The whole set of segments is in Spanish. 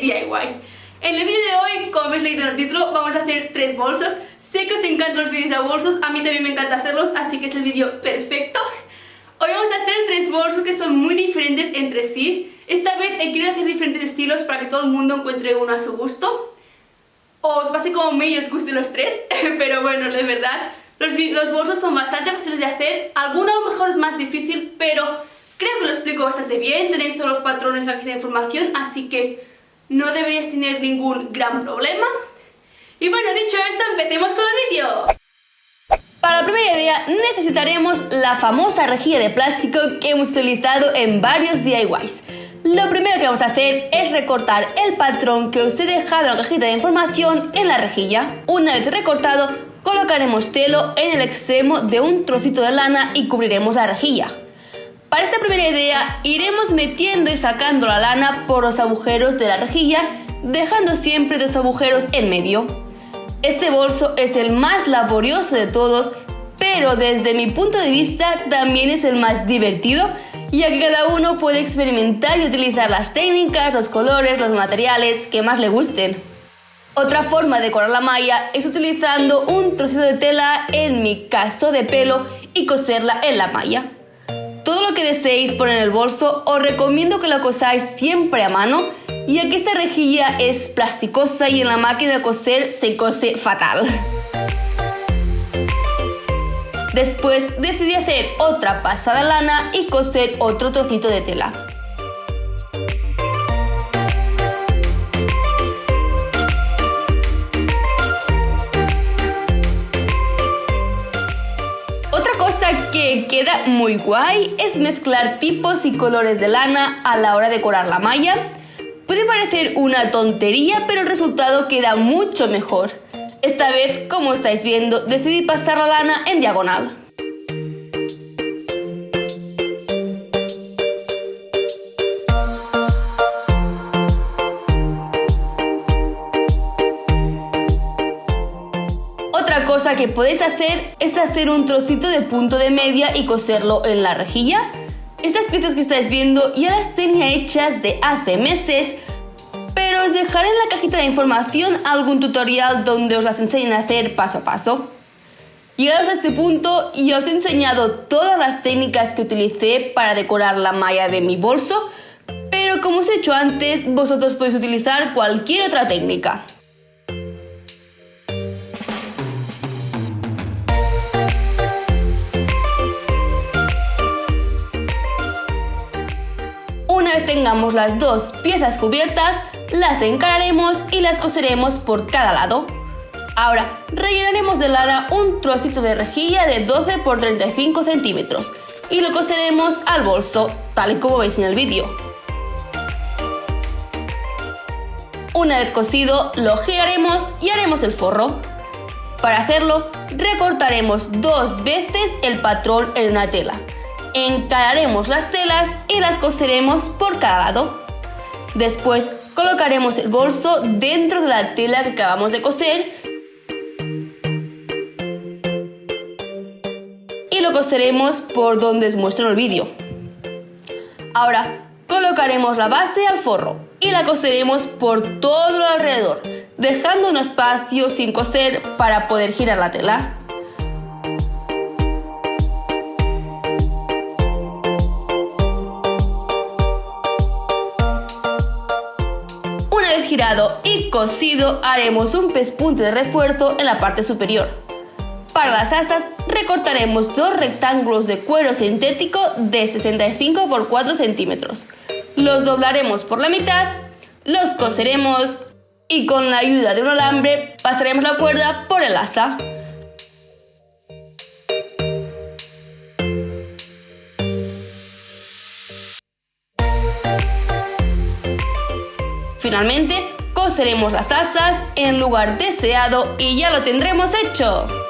DIYs. En el vídeo de hoy, como habéis leído en el título, vamos a hacer tres bolsos. Sé que os encantan los vídeos de bolsos, a mí también me encanta hacerlos, así que es el vídeo perfecto. Hoy vamos a hacer tres bolsos que son muy diferentes entre sí. Esta vez he querido hacer diferentes estilos para que todo el mundo encuentre uno a su gusto. Os pase como y os gusten los tres, pero bueno, de verdad, los, los bolsos son bastante fáciles de hacer. Alguno a lo mejor es más difícil, pero creo que lo explico bastante bien. Tenéis todos los patrones la de información, así que no deberías tener ningún gran problema. Y bueno, dicho esto, empecemos con el vídeo. Para la primera idea necesitaremos la famosa rejilla de plástico que hemos utilizado en varios DIYs. Lo primero que vamos a hacer es recortar el patrón que os he dejado en la cajita de información en la rejilla. Una vez recortado, colocaremos telo en el extremo de un trocito de lana y cubriremos la rejilla. Para esta primera idea iremos metiendo y sacando la lana por los agujeros de la rejilla, dejando siempre dos agujeros en medio. Este bolso es el más laborioso de todos, pero desde mi punto de vista también es el más divertido, ya que cada uno puede experimentar y utilizar las técnicas, los colores, los materiales que más le gusten. Otra forma de decorar la malla es utilizando un trocito de tela, en mi caso de pelo, y coserla en la malla. Todo lo que deseéis poner en el bolso os recomiendo que lo cosáis siempre a mano, ya que esta rejilla es plasticosa y en la máquina de coser se cose fatal. Después decidí hacer otra pasada lana y coser otro trocito de tela. que queda muy guay es mezclar tipos y colores de lana a la hora de decorar la malla. Puede parecer una tontería, pero el resultado queda mucho mejor. Esta vez, como estáis viendo, decidí pasar la lana en diagonal. que podéis hacer es hacer un trocito de punto de media y coserlo en la rejilla. Estas piezas que estáis viendo ya las tenía hechas de hace meses, os dejaré en la cajita de información algún tutorial donde os las enseñen a hacer paso a paso. Llegados a este punto ya os he enseñado todas las técnicas que utilicé para decorar la malla de mi bolso, pero como os he hecho antes, vosotros podéis utilizar cualquier otra técnica. tengamos las dos piezas cubiertas, las encararemos y las coseremos por cada lado. Ahora, rellenaremos de lana un trocito de rejilla de 12 x 35 centímetros y lo coseremos al bolso, tal y como veis en el vídeo. Una vez cosido, lo giraremos y haremos el forro. Para hacerlo, recortaremos dos veces el patrón en una tela encararemos las telas y las coseremos por cada lado. Después colocaremos el bolso dentro de la tela que acabamos de coser y lo coseremos por donde os muestro en el vídeo. Ahora colocaremos la base al forro y la coseremos por todo alrededor, dejando un espacio sin coser para poder girar la tela. Y cosido haremos un pespunte de refuerzo en la parte superior. Para las asas recortaremos dos rectángulos de cuero sintético de 65 x 4 centímetros. Los doblaremos por la mitad, los coseremos y con la ayuda de un alambre pasaremos la cuerda por el asa. Finalmente, coseremos las asas en lugar deseado y ya lo tendremos hecho.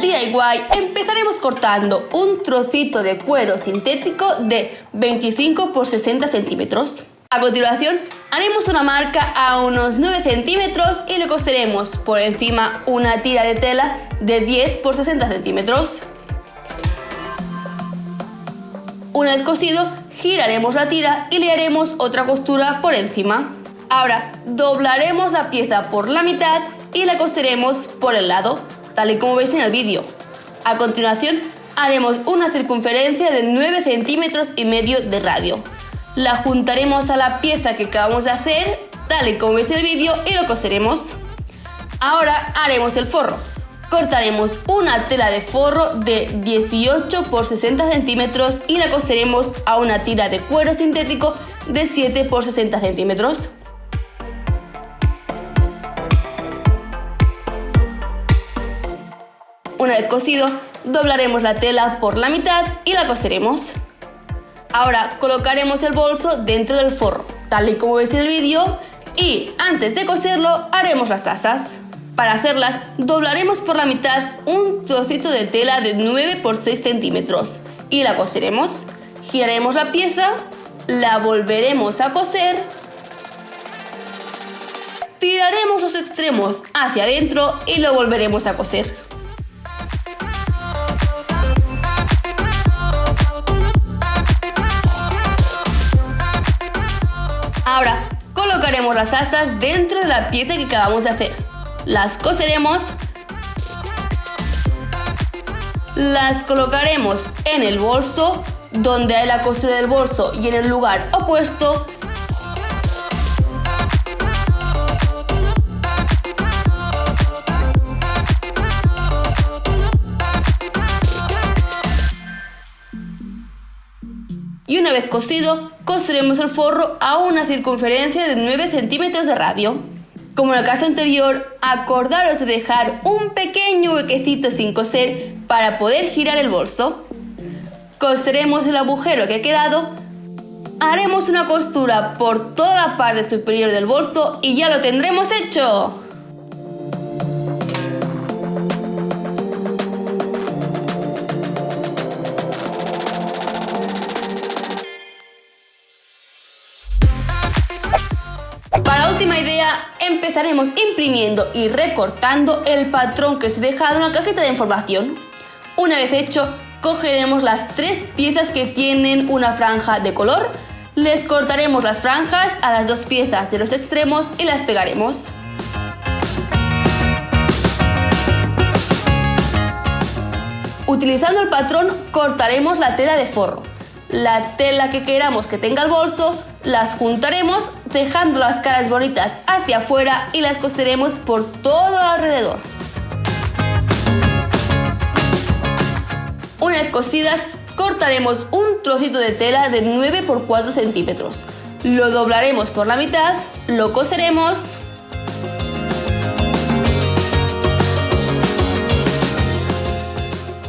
DIY empezaremos cortando un trocito de cuero sintético de 25 por 60 centímetros. A continuación haremos una marca a unos 9 centímetros y le coseremos por encima una tira de tela de 10 por 60 centímetros. Una vez cosido, giraremos la tira y le haremos otra costura por encima. Ahora doblaremos la pieza por la mitad y la coseremos por el lado tal y como veis en el vídeo. A continuación haremos una circunferencia de 9 centímetros y medio de radio. La juntaremos a la pieza que acabamos de hacer, tal y como veis en el vídeo, y lo coseremos. Ahora haremos el forro. Cortaremos una tela de forro de 18 por 60 centímetros y la coseremos a una tira de cuero sintético de 7 por 60 centímetros. Una vez cosido, doblaremos la tela por la mitad y la coseremos. Ahora colocaremos el bolso dentro del forro, tal y como veis en el vídeo, y antes de coserlo haremos las asas. Para hacerlas, doblaremos por la mitad un trocito de tela de 9 por 6 centímetros y la coseremos. Giraremos la pieza, la volveremos a coser, tiraremos los extremos hacia adentro y lo volveremos a coser. Las asas dentro de la pieza que acabamos de hacer. Las coseremos. Las colocaremos en el bolso, donde hay la costura del bolso y en el lugar opuesto una vez cosido, coseremos el forro a una circunferencia de 9 centímetros de radio. Como en el caso anterior, acordaros de dejar un pequeño huequecito sin coser para poder girar el bolso. Coseremos el agujero que ha quedado, haremos una costura por toda la parte superior del bolso y ya lo tendremos hecho. Empezaremos imprimiendo y recortando el patrón que os he dejado en la cajita de información. Una vez hecho, cogeremos las tres piezas que tienen una franja de color, les cortaremos las franjas a las dos piezas de los extremos y las pegaremos. Utilizando el patrón cortaremos la tela de forro la tela que queramos que tenga el bolso, las juntaremos dejando las caras bonitas hacia afuera y las coseremos por todo alrededor. Una vez cosidas, cortaremos un trocito de tela de 9 x 4 centímetros. Lo doblaremos por la mitad, lo coseremos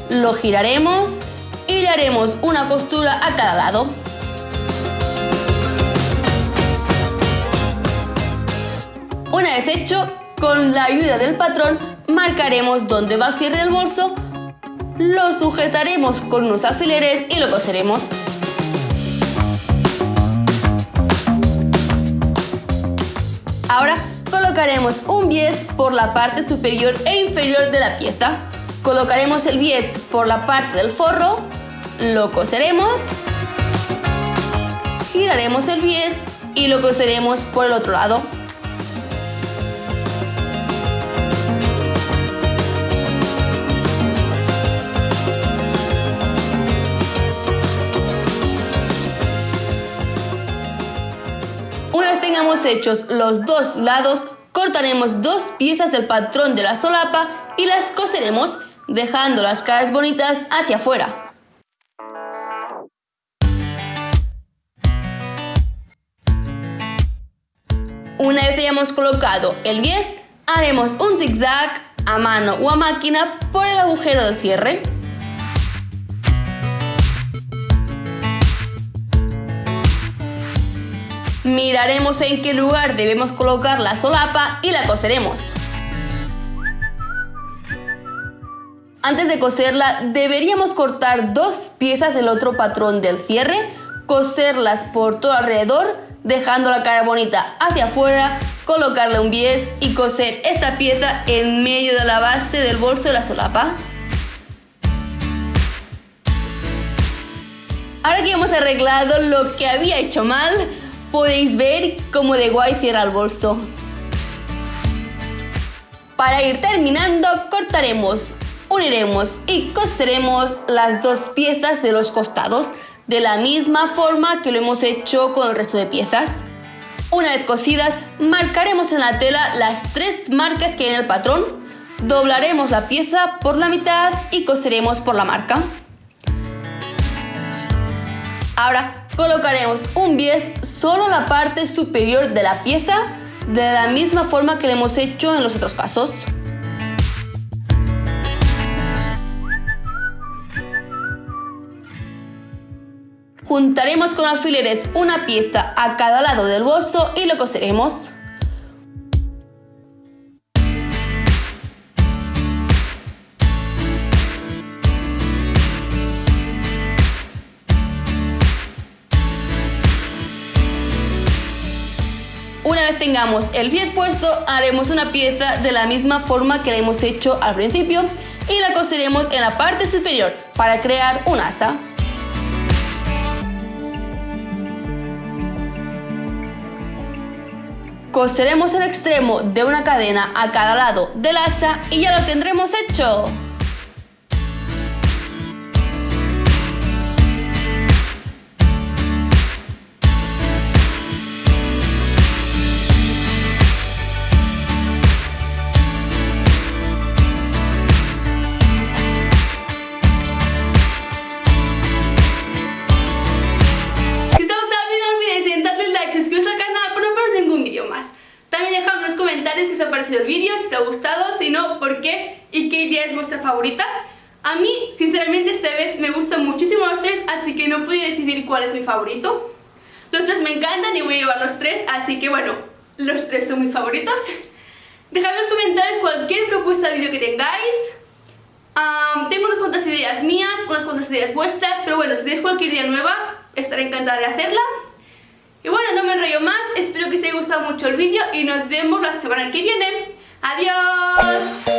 lo giraremos y le haremos una costura a cada lado. Una vez hecho, con la ayuda del patrón marcaremos dónde va el cierre del bolso, lo sujetaremos con unos alfileres y lo coseremos. Ahora colocaremos un bies por la parte superior e inferior de la pieza. Colocaremos el bies por la parte del forro lo coseremos, giraremos el bies y lo coseremos por el otro lado. Hechos los dos lados, cortaremos dos piezas del patrón de la solapa y las coseremos dejando las caras bonitas hacia afuera. Una vez hayamos colocado el bies, haremos un zigzag a mano o a máquina por el agujero del cierre. Miraremos en qué lugar debemos colocar la solapa y la coseremos. Antes de coserla deberíamos cortar dos piezas del otro patrón del cierre, coserlas por todo alrededor, dejando la cara bonita hacia afuera, colocarle un bies y coser esta pieza en medio de la base del bolso de la solapa. Ahora que hemos arreglado lo que había hecho mal, podéis ver cómo de guay cierra el bolso. Para ir terminando, cortaremos uniremos y coseremos las dos piezas de los costados de la misma forma que lo hemos hecho con el resto de piezas. Una vez cosidas, marcaremos en la tela las tres marcas que hay en el patrón, doblaremos la pieza por la mitad y coseremos por la marca. Ahora colocaremos un bies solo en la parte superior de la pieza de la misma forma que lo hemos hecho en los otros casos. Juntaremos con alfileres una pieza a cada lado del bolso y lo coseremos. Tengamos el pie puesto, haremos una pieza de la misma forma que la hemos hecho al principio y la coseremos en la parte superior para crear un asa. Coseremos el extremo de una cadena a cada lado del asa y ya lo tendremos hecho. Favorita. A mí, sinceramente, esta vez me gustan muchísimo los tres, así que no pude decidir cuál es mi favorito. Los tres me encantan y voy a llevar los tres, así que bueno, los tres son mis favoritos. Dejadme en los comentarios cualquier propuesta de vídeo que tengáis. tengo unas cuantas ideas mías, unas cuantas ideas vuestras, pero bueno, si tenéis cualquier idea nueva, estaré encantada de hacerla. Y bueno, no me enrollo más, espero que os haya gustado mucho el vídeo y nos vemos la semana que viene. ¡Adiós!